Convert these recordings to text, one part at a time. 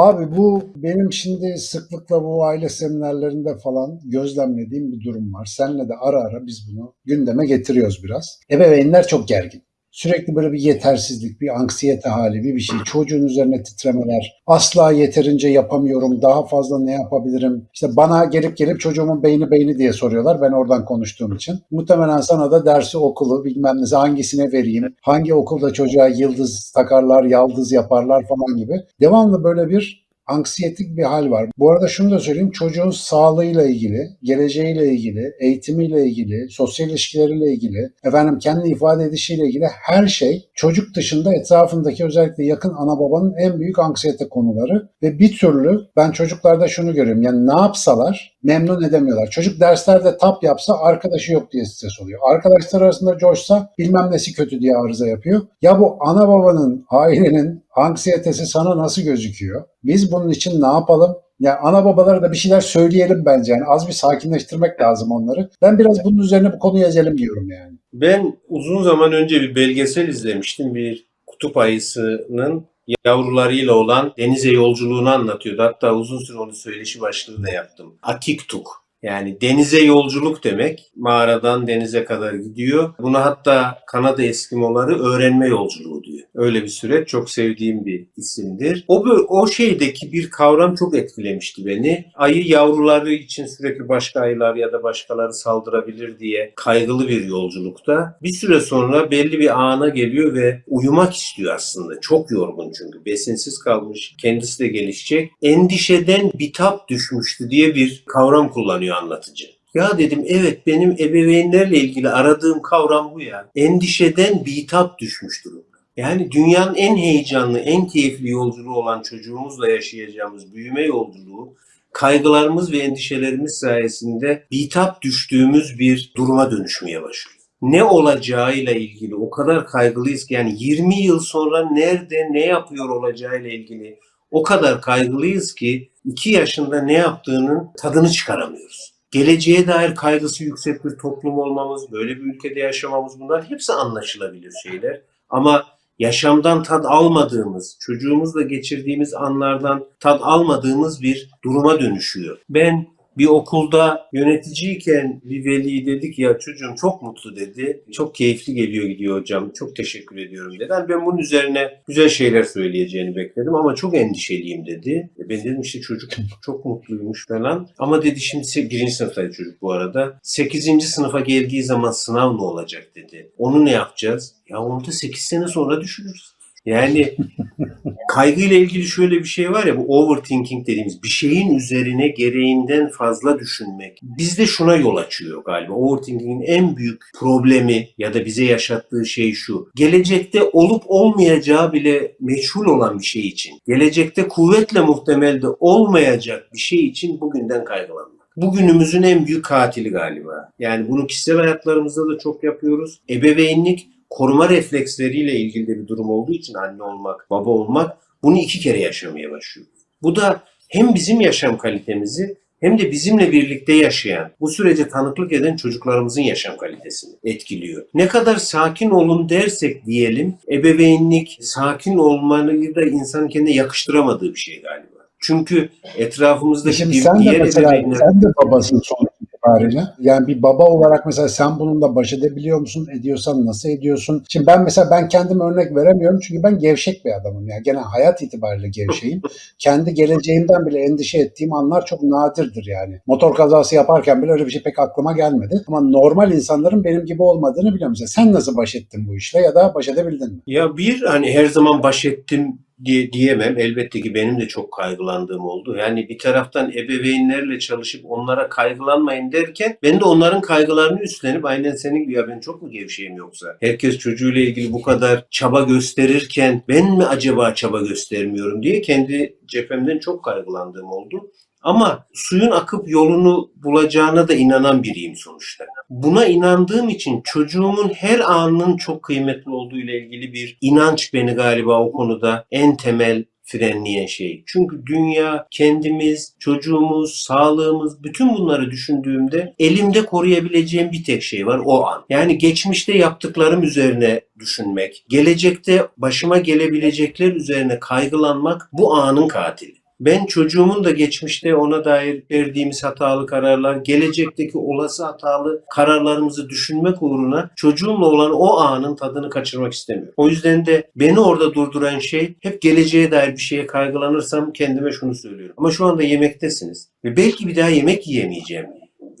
Abi bu benim şimdi sıklıkla bu aile seminerlerinde falan gözlemlediğim bir durum var. Senle de ara ara biz bunu gündeme getiriyoruz biraz. Ebeveynler çok gergin. Sürekli böyle bir yetersizlik, bir anksiyete hali, bir bir şey. Çocuğun üzerine titremeler. Asla yeterince yapamıyorum. Daha fazla ne yapabilirim? İşte bana gelip gelip çocuğumun beyni beyni diye soruyorlar. Ben oradan konuştuğum için. Muhtemelen sana da dersi okulu bilmem ne hangisine vereyim? Hangi okulda çocuğa yıldız takarlar, yaldız yaparlar falan gibi. Devamlı böyle bir anksiyetik bir hal var. Bu arada şunu da söyleyeyim. Çocuğun sağlığıyla ilgili, geleceğiyle ilgili, eğitimiyle ilgili, sosyal ilişkileriyle ilgili, efendim kendi ifade edişiyle ilgili her şey çocuk dışında etrafındaki özellikle yakın ana babanın en büyük anksiyete konuları ve bir türlü ben çocuklarda şunu görüyorum. Yani ne yapsalar memnun edemiyorlar. Çocuk derslerde tap yapsa arkadaşı yok diye stres oluyor. Arkadaşlar arasında coşsa bilmem nesi kötü diye arıza yapıyor. Ya bu ana babanın, ailenin anksiyetesi sana nasıl gözüküyor? Biz bunun için ne yapalım? Yani ana babalara da bir şeyler söyleyelim bence. Yani az bir sakinleştirmek lazım onları. Ben biraz bunun üzerine bu konuyu ezelim diyorum yani. Ben uzun zaman önce bir belgesel izlemiştim. Bir kutup ayısının yavrularıyla olan denize yolculuğunu anlatıyordu. Hatta uzun süre onu söyleşi başlığı da yaptım. Akiktuk. Yani denize yolculuk demek. Mağaradan denize kadar gidiyor. Buna hatta Kanada Eskimoları öğrenme yolculuğu diyor. Öyle bir süreç. Çok sevdiğim bir isimdir. O, o şeydeki bir kavram çok etkilemişti beni. Ayı yavruları için sürekli başka ayılar ya da başkaları saldırabilir diye kaygılı bir yolculukta. Bir süre sonra belli bir ana geliyor ve uyumak istiyor aslında. Çok yorgun çünkü. Besinsiz kalmış. Kendisi de gelişecek. Endişeden bitap düşmüştü diye bir kavram kullanıyor anlatıcı. Ya dedim evet benim ebeveynlerle ilgili aradığım kavram bu ya. Endişeden bitap düşmüş durumda. Yani dünyanın en heyecanlı, en keyifli yolculuğu olan çocuğumuzla yaşayacağımız büyüme yolculuğu kaygılarımız ve endişelerimiz sayesinde bitap düştüğümüz bir duruma dönüşmeye başlıyor. Ne olacağıyla ilgili o kadar kaygılıyız ki yani 20 yıl sonra nerede ne yapıyor olacağıyla ilgili o kadar kaygılıyız ki 2 yaşında ne yaptığının tadını çıkaramıyoruz. Geleceğe dair kaygısı yüksek bir toplum olmamız, böyle bir ülkede yaşamamız bunlar hepsi anlaşılabilir şeyler. Ama yaşamdan tad almadığımız, çocuğumuzla geçirdiğimiz anlardan tad almadığımız bir duruma dönüşüyor. Ben bir okulda yöneticiyken bir veli dedi ki ya çocuğum çok mutlu dedi. Çok keyifli geliyor gidiyor hocam. Çok teşekkür ediyorum dedi. Yani ben bunun üzerine güzel şeyler söyleyeceğini bekledim ama çok endişeliyim dedi. E ben dedim işte çocuk çok mutluymuş falan. Ama dedi şimdi birinci sınıftaydı çocuk bu arada. Sekizinci sınıfa geldiği zaman sınav ne olacak dedi. Onu ne yapacağız? Ya onu da 8 sene sonra düşünürüz. Yani kaygıyla ilgili şöyle bir şey var ya bu overthinking dediğimiz bir şeyin üzerine gereğinden fazla düşünmek. Bizde şuna yol açıyor galiba. Overthinking'in en büyük problemi ya da bize yaşattığı şey şu. Gelecekte olup olmayacağı bile meçhul olan bir şey için. Gelecekte kuvvetle muhtemelde olmayacak bir şey için bugünden kaygılanmak. Bugünümüzün en büyük katili galiba. Yani bunu kişisel hayatlarımızda da çok yapıyoruz. Ebeveynlik koruma refleksleriyle ilgili de bir durum olduğu için anne olmak, baba olmak bunu iki kere yaşamaya başlıyor. Bu da hem bizim yaşam kalitemizi hem de bizimle birlikte yaşayan, bu sürece tanıklık eden çocuklarımızın yaşam kalitesini etkiliyor. Ne kadar sakin olun dersek diyelim, ebeveynlik, sakin olmayı da insanın kendine yakıştıramadığı bir şey galiba. Çünkü etrafımızdaki Şimdi sen de diğer mesela ebeveynler... sen de babasın sonuç itibariyle. Yani bir baba olarak mesela sen bununla baş edebiliyor musun? Ediyorsan nasıl ediyorsun? Şimdi ben mesela ben kendim örnek veremiyorum çünkü ben gevşek bir adamım. Yani genel hayat itibariyle gevşeyim. Kendi geleceğimden bile endişe ettiğim anlar çok nadirdir yani. Motor kazası yaparken bile öyle bir şey pek aklıma gelmedi. Ama normal insanların benim gibi olmadığını biliyorum. Mesela sen nasıl baş ettin bu işle ya da baş edebildin mi? Ya bir hani her zaman baş ettim diye, diyemem. Elbette ki benim de çok kaygılandığım oldu. Yani bir taraftan ebeveynlerle çalışıp onlara kaygılanmayın derken ben de onların kaygılarını üstlenip aynen senin gibi ya ben çok mu gevşeyim yoksa? Herkes çocuğuyla ilgili bu kadar çaba gösterirken ben mi acaba çaba göstermiyorum diye kendi cephemden çok kaygılandığım oldu. Ama suyun akıp yolunu bulacağına da inanan biriyim sonuçta. Buna inandığım için çocuğumun her anının çok kıymetli olduğu ile ilgili bir inanç beni galiba o konuda en temel frenleyen şey. Çünkü dünya, kendimiz, çocuğumuz, sağlığımız bütün bunları düşündüğümde elimde koruyabileceğim bir tek şey var o an. Yani geçmişte yaptıklarım üzerine düşünmek, gelecekte başıma gelebilecekler üzerine kaygılanmak bu anın katili. Ben çocuğumun da geçmişte ona dair verdiğimiz hatalı kararlar, gelecekteki olası hatalı kararlarımızı düşünmek uğruna çocuğumla olan o anın tadını kaçırmak istemiyorum. O yüzden de beni orada durduran şey hep geleceğe dair bir şeye kaygılanırsam kendime şunu söylüyorum. Ama şu anda yemektesiniz ve belki bir daha yemek yiyemeyeceğim.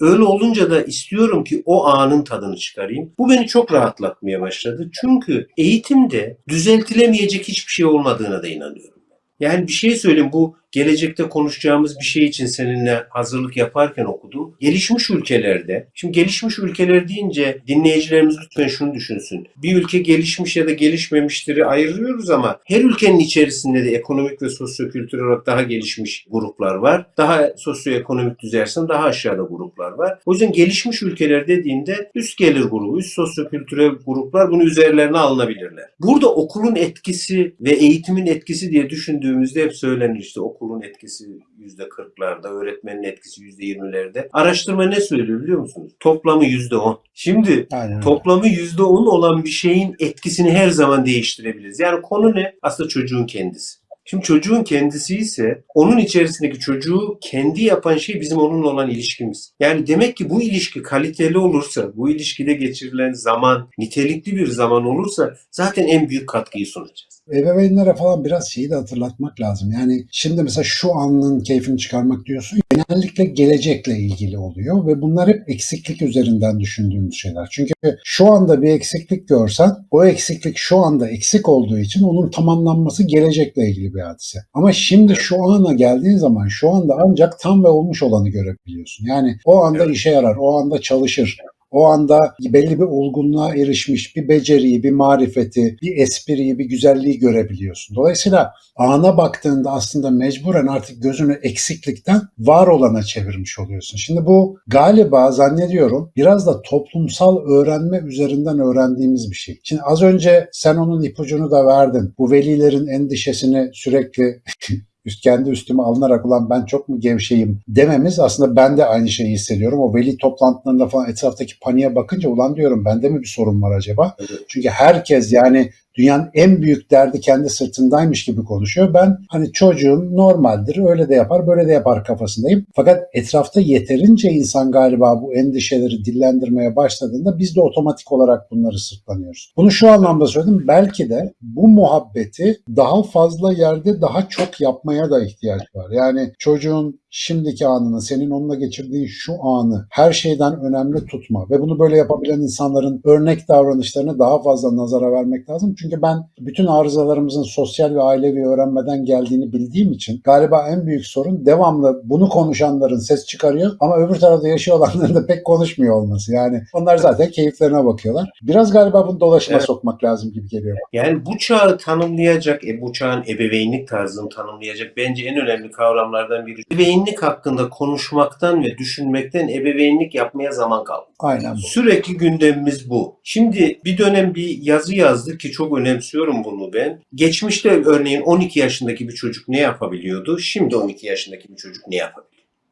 Öyle olunca da istiyorum ki o anın tadını çıkarayım. Bu beni çok rahatlatmaya başladı. Çünkü eğitimde düzeltilemeyecek hiçbir şey olmadığına da inanıyorum. Yani bir şey söyleyeyim bu gelecekte konuşacağımız bir şey için seninle hazırlık yaparken okudum. Gelişmiş ülkelerde, şimdi gelişmiş ülkeler deyince dinleyicilerimiz lütfen şunu düşünsün. Bir ülke gelişmiş ya da gelişmemiştir'i ayırıyoruz ama her ülkenin içerisinde de ekonomik ve sosyokültürel olarak daha gelişmiş gruplar var. Daha sosyoekonomik düzeysen daha aşağıda gruplar var. O yüzden gelişmiş ülkeler dediğinde üst gelir grubu, üst sosyokültürel gruplar bunu üzerlerine alınabilirler. Burada okulun etkisi ve eğitimin etkisi diye düşündüğümüzde hep söylenir işte okulun etkisi yüzde kırklarda, öğretmenin etkisi yüzde yirmilerde. Araştırma ne söylüyor biliyor musunuz? Toplamı yüzde on. Şimdi Aynen. toplamı yüzde on olan bir şeyin etkisini her zaman değiştirebiliriz. Yani konu ne? Aslında çocuğun kendisi. Şimdi çocuğun kendisi ise onun içerisindeki çocuğu kendi yapan şey bizim onunla olan ilişkimiz. Yani demek ki bu ilişki kaliteli olursa, bu ilişkide geçirilen zaman nitelikli bir zaman olursa zaten en büyük katkıyı sunacağız. Ebeveynlere falan biraz şeyi de hatırlatmak lazım. Yani şimdi mesela şu anın keyfini çıkarmak diyorsun. Genellikle gelecekle ilgili oluyor ve bunlar hep eksiklik üzerinden düşündüğümüz şeyler. Çünkü şu anda bir eksiklik görsen o eksiklik şu anda eksik olduğu için onun tamamlanması gelecekle ilgili bir hadise. Ama şimdi şu ana geldiğin zaman şu anda ancak tam ve olmuş olanı görebiliyorsun. Yani o anda işe yarar, o anda çalışır. O anda belli bir olgunluğa erişmiş bir beceriyi, bir marifeti, bir espriyi, bir güzelliği görebiliyorsun. Dolayısıyla ana baktığında aslında mecburen artık gözünü eksiklikten var olana çevirmiş oluyorsun. Şimdi bu galiba zannediyorum biraz da toplumsal öğrenme üzerinden öğrendiğimiz bir şey. Şimdi az önce sen onun ipucunu da verdin. Bu velilerin endişesini sürekli üst kendi üstüme alınarak ulan ben çok mu gevşeyim dememiz aslında ben de aynı şeyi hissediyorum. O veli toplantılarında falan etraftaki paniğe bakınca ulan diyorum bende mi bir sorun var acaba? Evet. Çünkü herkes yani dünyanın en büyük derdi kendi sırtındaymış gibi konuşuyor. Ben hani çocuğum normaldir öyle de yapar böyle de yapar kafasındayım. Fakat etrafta yeterince insan galiba bu endişeleri dillendirmeye başladığında biz de otomatik olarak bunları sırtlanıyoruz. Bunu şu anlamda söyledim belki de bu muhabbeti daha fazla yerde daha çok yapmaya da ihtiyaç var. Yani çocuğun şimdiki anını, senin onunla geçirdiğin şu anı her şeyden önemli tutma ve bunu böyle yapabilen insanların örnek davranışlarını daha fazla nazara vermek lazım. Çünkü ben bütün arızalarımızın sosyal ve ailevi öğrenmeden geldiğini bildiğim için galiba en büyük sorun devamlı bunu konuşanların ses çıkarıyor ama öbür tarafta yaşıyor olanların da pek konuşmuyor olması. Yani onlar zaten keyiflerine bakıyorlar. Biraz galiba bunu dolaşıma Evet. sokmak lazım gibi geliyor. Yani bu çağı tanımlayacak, e, bu çağın ebeveynlik tarzını tanımlayacak bence en önemli kavramlardan biri. Ebeveynlik hakkında konuşmaktan ve düşünmekten ebeveynlik yapmaya zaman kaldı. Aynen bu. Sürekli gündemimiz bu. Şimdi bir dönem bir yazı yazdık ki çok önemsiyorum bunu ben. Geçmişte örneğin 12 yaşındaki bir çocuk ne yapabiliyordu? Şimdi 12 yaşındaki bir çocuk ne yapabiliyor?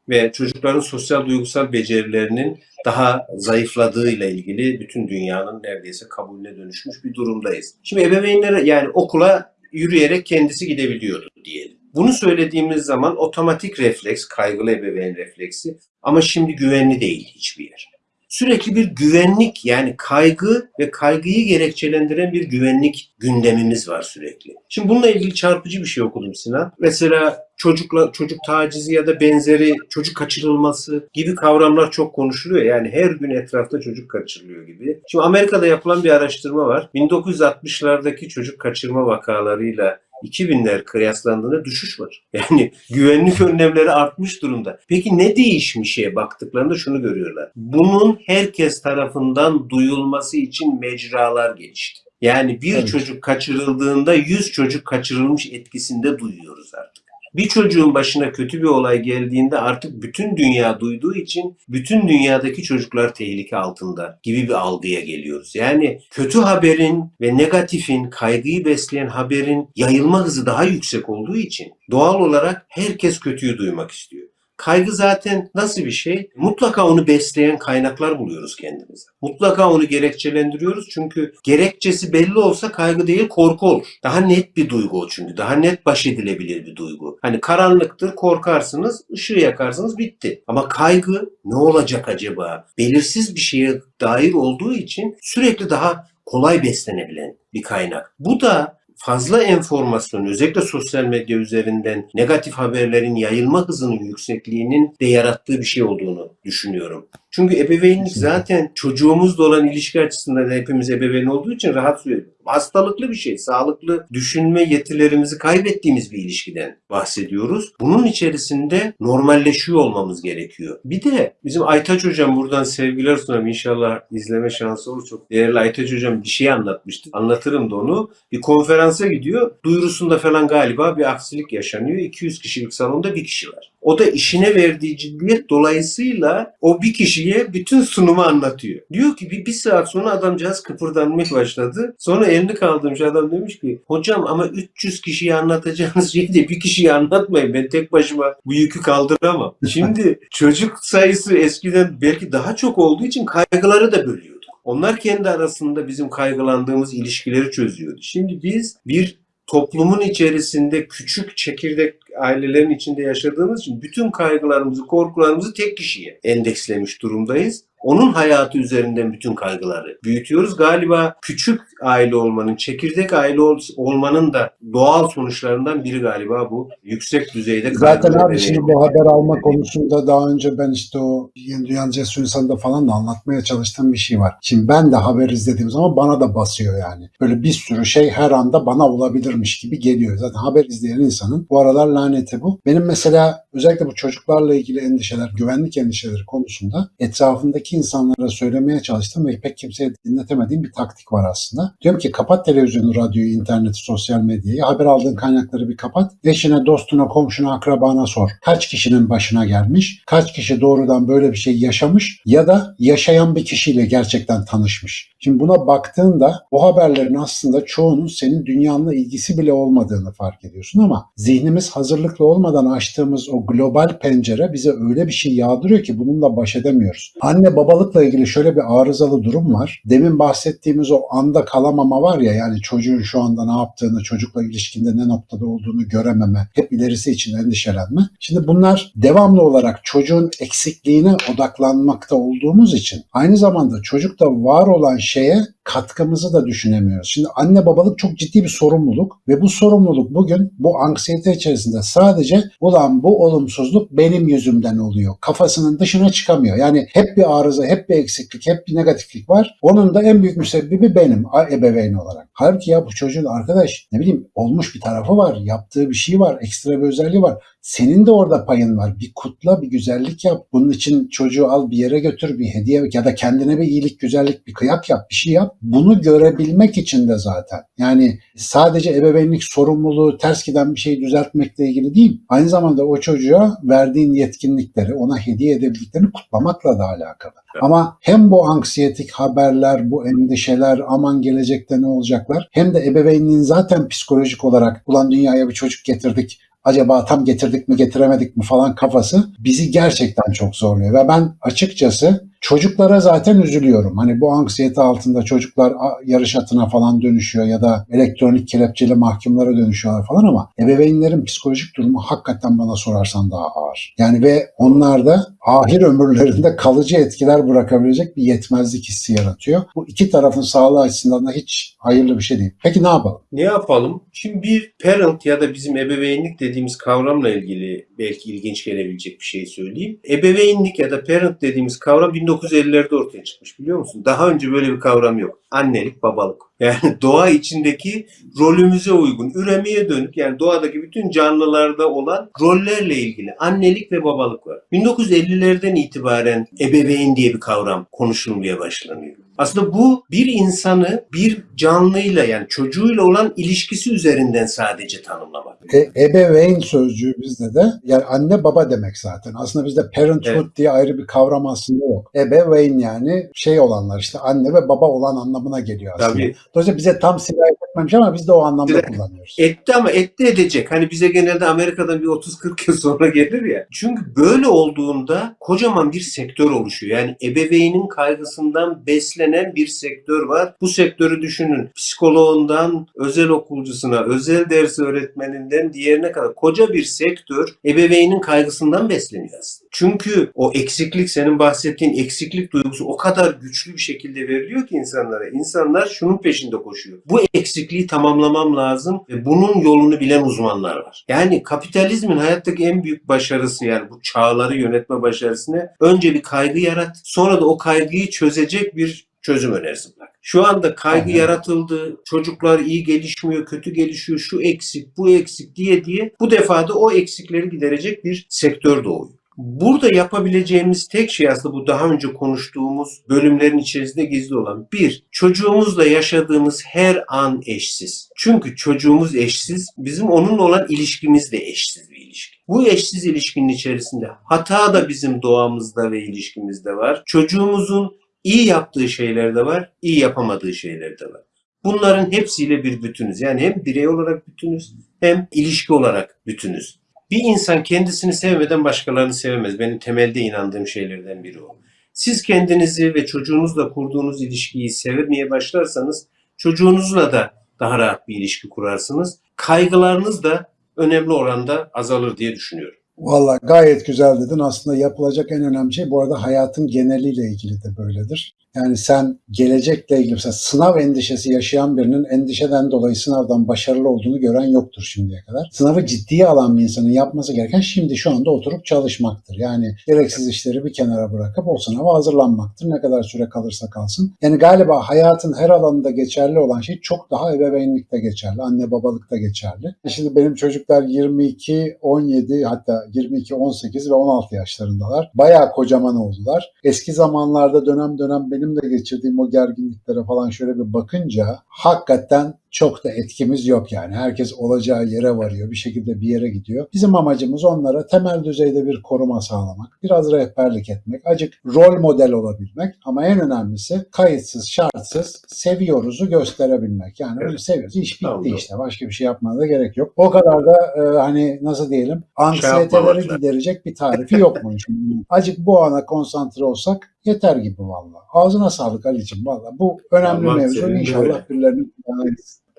Ve çocukların sosyal duygusal becerilerinin daha zayıfladığıyla ilgili bütün dünyanın neredeyse kabulüne dönüşmüş bir durumdayız. Şimdi ebeveynlere yani okula yürüyerek kendisi gidebiliyordu diyelim. Bunu söylediğimiz zaman otomatik refleks, kaygılı ebeveyn refleksi ama şimdi güvenli değil hiçbir yer sürekli bir güvenlik yani kaygı ve kaygıyı gerekçelendiren bir güvenlik gündemimiz var sürekli. Şimdi bununla ilgili çarpıcı bir şey okudum Sinan. Mesela çocukla çocuk tacizi ya da benzeri çocuk kaçırılması gibi kavramlar çok konuşuluyor. Yani her gün etrafta çocuk kaçırılıyor gibi. Şimdi Amerika'da yapılan bir araştırma var. 1960'lardaki çocuk kaçırma vakalarıyla 2000'ler kıyaslandığında düşüş var. Yani güvenlik önlemleri artmış durumda. Peki ne değişmişe baktıklarında şunu görüyorlar. Bunun herkes tarafından duyulması için mecralar gelişti. Yani bir Evet. çocuk kaçırıldığında 100 çocuk kaçırılmış etkisinde duyuyoruz artık. Bir çocuğun başına kötü bir olay geldiğinde artık bütün dünya duyduğu için bütün dünyadaki çocuklar tehlike altında gibi bir algıya geliyoruz. Yani kötü haberin ve negatifin, kaygıyı besleyen haberin yayılma hızı daha yüksek olduğu için doğal olarak herkes kötüyü duymak istiyor. Kaygı zaten nasıl bir şey? Mutlaka onu besleyen kaynaklar buluyoruz kendimize. Mutlaka onu gerekçelendiriyoruz çünkü gerekçesi belli olsa kaygı değil korku olur. Daha net bir duygu o çünkü. Daha net baş edilebilir bir duygu. Hani karanlıktır korkarsınız, ışığı yakarsınız bitti. Ama kaygı ne olacak acaba? Belirsiz bir şeye dair olduğu için sürekli daha kolay beslenebilen bir kaynak. Bu da fazla enformasyon özellikle sosyal medya üzerinden negatif haberlerin yayılma hızının yüksekliğinin de yarattığı bir şey olduğunu düşünüyorum. Çünkü ebeveynlik Kesinlikle. zaten çocuğumuzla olan ilişki açısından da hepimiz ebeveyn olduğu için rahat söylüyorum. Hastalıklı bir şey. Sağlıklı düşünme yetilerimizi kaybettiğimiz bir ilişkiden bahsediyoruz. Bunun içerisinde normalleşiyor olmamız gerekiyor. Bir de bizim Aytaç Hocam buradan sevgiler sunarım. İnşallah izleme şansı olur. Çok değerli Aytaç Hocam bir şey anlatmıştı. Anlatırım da onu. Bir konferansa gidiyor. Duyurusunda falan galiba bir aksilik yaşanıyor. 200 kişilik salonda bir kişi var. O da işine verdiği ciddiyet dolayısıyla o bir kişiye bütün sunumu anlatıyor. Diyor ki bir, bir saat sonra adamcağız kıpırdanmaya başladı. Sonra elini kaldırmış adam demiş ki hocam ama 300 kişiye anlatacağınız şeyi de bir kişiye anlatmayın. Ben tek başıma bu yükü kaldıramam. Şimdi çocuk sayısı eskiden belki daha çok olduğu için kaygıları da bölüyordu. Onlar kendi arasında bizim kaygılandığımız ilişkileri çözüyordu. Şimdi biz bir toplumun içerisinde küçük çekirdek ailelerin içinde yaşadığımız için bütün kaygılarımızı, korkularımızı tek kişiye endekslemiş durumdayız. Onun hayatı üzerinden bütün kaygıları büyütüyoruz. Galiba küçük aile olmanın, çekirdek aile ol- olmanın da doğal sonuçlarından biri galiba bu. Yüksek düzeyde Zaten abi şimdi bu haber alma konusunda daha önce ben işte o Yeni Dünya Cesur İnsan'da falan da anlatmaya çalıştığım bir şey var. Şimdi ben de haber izlediğim zaman bana da basıyor yani. Böyle bir sürü şey her anda bana olabilirmiş gibi geliyor. Zaten haber izleyen insanın bu aralar laneti bu. Benim mesela özellikle bu çocuklarla ilgili endişeler, güvenlik endişeleri konusunda etrafındaki insanlara söylemeye çalıştım ve pek kimseye dinletemediğim bir taktik var aslında. Diyorum ki kapat televizyonu, radyoyu, interneti, sosyal medyayı, haber aldığın kaynakları bir kapat. Eşine, dostuna, komşuna, akrabana sor. Kaç kişinin başına gelmiş? Kaç kişi doğrudan böyle bir şey yaşamış? Ya da yaşayan bir kişiyle gerçekten tanışmış? Şimdi buna baktığında bu haberlerin aslında çoğunun senin dünyanla ilgisi bile olmadığını fark ediyorsun ama zihnimiz hazırlıklı olmadan açtığımız o global pencere bize öyle bir şey yağdırıyor ki bununla baş edemiyoruz. Anne babalıkla ilgili şöyle bir arızalı durum var. Demin bahsettiğimiz o anda kalamama var ya yani çocuğun şu anda ne yaptığını, çocukla ilişkinde ne noktada olduğunu görememe, hep ilerisi için endişelenme. Şimdi bunlar devamlı olarak çocuğun eksikliğine odaklanmakta olduğumuz için aynı zamanda çocukta var olan şeye katkımızı da düşünemiyoruz. Şimdi anne babalık çok ciddi bir sorumluluk ve bu sorumluluk bugün bu anksiyete içerisinde sadece ulan bu olumsuzluk benim yüzümden oluyor. Kafasının dışına çıkamıyor. Yani hep bir arıza, hep bir eksiklik, hep bir negatiflik var. Onun da en büyük müsebbibi benim ebeveyn olarak. Halbuki ya bu çocuğun arkadaş ne bileyim olmuş bir tarafı var, yaptığı bir şey var, ekstra bir özelliği var. Senin de orada payın var. Bir kutla, bir güzellik yap. Bunun için çocuğu al bir yere götür, bir hediye ya da kendine bir iyilik, güzellik, bir kıyak yap, bir şey yap. Bunu görebilmek için de zaten. Yani sadece ebeveynlik sorumluluğu ters giden bir şeyi düzeltmekle ilgili değil. Aynı zamanda o çocuğa verdiğin yetkinlikleri, ona hediye edebildiklerini kutlamakla da alakalı. Ama hem bu anksiyetik haberler, bu endişeler, aman gelecekte ne olacaklar hem de ebeveynliğin zaten psikolojik olarak ulan dünyaya bir çocuk getirdik acaba tam getirdik mi getiremedik mi falan kafası bizi gerçekten çok zorluyor. Ve ben açıkçası çocuklara zaten üzülüyorum. Hani bu anksiyete altında çocuklar yarış atına falan dönüşüyor ya da elektronik kelepçeli mahkumlara dönüşüyorlar falan ama ebeveynlerin psikolojik durumu hakikaten bana sorarsan daha ağır. Yani ve onlarda ahir ömürlerinde kalıcı etkiler bırakabilecek bir yetmezlik hissi yaratıyor. Bu iki tarafın sağlığı açısından da hiç hayırlı bir şey değil. Peki ne yapalım? Ne yapalım? Şimdi bir parent ya da bizim ebeveynlik dediğimiz kavramla ilgili belki ilginç gelebilecek bir şey söyleyeyim. Ebeveynlik ya da parent dediğimiz kavram 1950'lerde ortaya çıkmış biliyor musun? Daha önce böyle bir kavram yok. Annelik, babalık. Yani doğa içindeki rolümüze uygun, üremeye dönük yani doğadaki bütün canlılarda olan rollerle ilgili annelik ve babalık var. 1950'lerden itibaren ebeveyn diye bir kavram konuşulmaya başlanıyor. Aslında bu bir insanı bir canlıyla yani çocuğuyla olan ilişkisi üzerinden sadece tanımlamak. E, ebeveyn sözcüğü bizde de yani anne baba demek zaten. Aslında bizde parenthood Evet. diye ayrı bir kavram aslında yok. Ebeveyn yani şey olanlar işte anne ve baba olan anlamına geliyor aslında. Tabii Dolayısıyla bize tam etmez etmemiş ama biz de o anlamda Direkt- kullanıyoruz. Etti ama etti edecek. Hani bize genelde Amerika'dan bir 30-40 yıl sonra gelir ya. Çünkü böyle olduğunda kocaman bir sektör oluşuyor. Yani ebeveynin kaygısından beslenen bir sektör var. Bu sektörü düşünün. Psikoloğundan özel okulcusuna, özel ders öğretmeninden diğerine kadar koca bir sektör ebeveynin kaygısından besleniyor aslında. Çünkü o eksiklik senin bahsettiğin eksiklik duygusu o kadar güçlü bir şekilde veriliyor ki insanlara. İnsanlar şunun peşinde koşuyor. Bu eksikliği tamamlamam lazım ve bunun yolunu bilen uzmanlar var. Yani kapitalizmin hayattaki en büyük başarısı yani bu çağları yönetme başarısını önce bir kaygı yarat, sonra da o kaygıyı çözecek bir çözüm önerisi bırak. Şu anda kaygı Aynen. yaratıldı, çocuklar iyi gelişmiyor, kötü gelişiyor, şu eksik, bu eksik diye diye bu defa da o eksikleri giderecek bir sektör doğuyor. Burada yapabileceğimiz tek şey aslında bu daha önce konuştuğumuz bölümlerin içerisinde gizli olan. Bir, çocuğumuzla yaşadığımız her an eşsiz. Çünkü çocuğumuz eşsiz, bizim onunla olan ilişkimiz de eşsiz bir ilişki. Bu eşsiz ilişkinin içerisinde hata da bizim doğamızda ve ilişkimizde var. Çocuğumuzun iyi yaptığı şeyler de var, iyi yapamadığı şeyler de var. Bunların hepsiyle bir bütünüz. Yani hem birey olarak bütünüz hem ilişki olarak bütünüz. Bir insan kendisini sevmeden başkalarını sevemez. Benim temelde inandığım şeylerden biri o. Siz kendinizi ve çocuğunuzla kurduğunuz ilişkiyi sevmeye başlarsanız çocuğunuzla da daha rahat bir ilişki kurarsınız. Kaygılarınız da önemli oranda azalır diye düşünüyorum. Valla gayet güzel dedin. Aslında yapılacak en önemli şey bu arada hayatın geneliyle ilgili de böyledir. Yani sen gelecekle ilgili mesela sınav endişesi yaşayan birinin endişeden dolayı sınavdan başarılı olduğunu gören yoktur şimdiye kadar. Sınavı ciddiye alan bir insanın yapması gereken şimdi şu anda oturup çalışmaktır. Yani gereksiz işleri bir kenara bırakıp o sınava hazırlanmaktır. Ne kadar süre kalırsa kalsın. Yani galiba hayatın her alanında geçerli olan şey çok daha ebeveynlikte geçerli. Anne babalıkta geçerli. Şimdi benim çocuklar 22, 17 hatta 22, 18 ve 16 yaşlarındalar. Bayağı kocaman oldular. Eski zamanlarda dönem dönem benim de geçirdiğim o gerginliklere falan şöyle bir bakınca hakikaten çok da etkimiz yok yani. Herkes olacağı yere varıyor. Bir şekilde bir yere gidiyor. Bizim amacımız onlara temel düzeyde bir koruma sağlamak. Biraz rehberlik etmek. Acık rol model olabilmek. Ama en önemlisi kayıtsız, şartsız seviyoruzu gösterebilmek. Yani öyle seviyoruz. İş bitti Tamam, işte. Başka bir şey yapmana da gerek yok. O kadar da e, hani nasıl diyelim anksiyeteleri lazım. giderecek bir tarifi yokmuş. Acık bu ana konsantre olsak yeter gibi valla. Ağzına sağlık Ali'cim valla. Bu önemli Tamam, mevzu. İnşallah birilerinin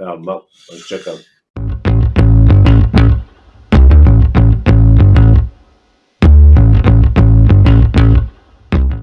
gitsin. Tamam. Hoşçakalın.